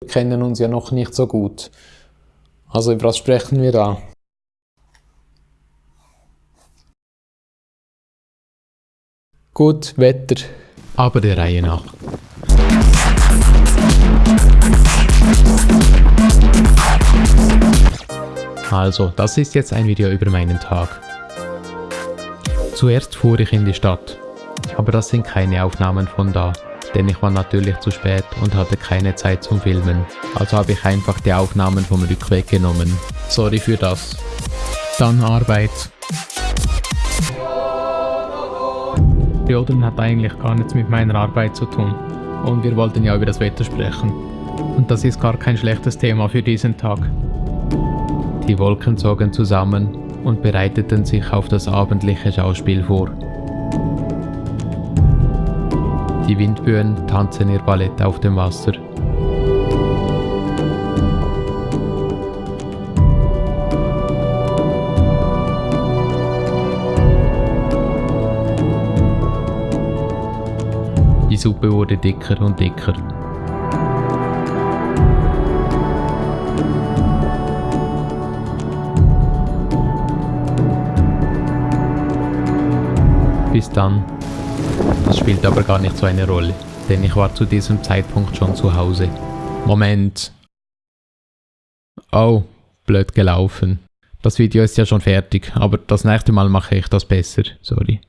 Wir kennen uns ja noch nicht so gut. Also über was sprechen wir da? Gut, Wetter. Aber der Reihe nach. Also, das ist jetzt ein Video über meinen Tag. Zuerst fuhr ich in die Stadt, aber das sind keine Aufnahmen von da, denn ich war natürlich zu spät und hatte keine Zeit zum Filmen. Also habe ich einfach die Aufnahmen vom Rückweg genommen. Sorry für das. Dann Arbeit. Jodern hat eigentlich gar nichts mit meiner Arbeit zu tun. Und wir wollten ja über das Wetter sprechen. Und das ist gar kein schlechtes Thema für diesen Tag. Die Wolken zogen zusammen und bereiteten sich auf das abendliche Schauspiel vor. Die Windböen tanzen ihr Ballett auf dem Wasser. Die Suppe wurde dicker und dicker. Bis dann. Das spielt aber gar nicht so eine Rolle, denn ich war zu diesem Zeitpunkt schon zu Hause. Moment. Oh, blöd gelaufen. Das Video ist ja schon fertig, aber das nächste Mal mache ich das besser. Sorry.